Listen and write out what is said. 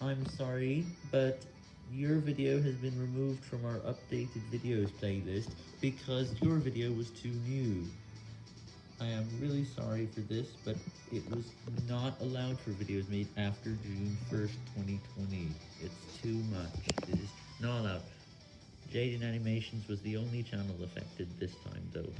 I'm sorry, but your video has been removed from our updated videos playlist because your video was too new. I am really sorry for this, but it was not allowed for videos made after June 1st, 2020. It's too much. It is not allowed. Jaden Animations was the only channel affected this time, though.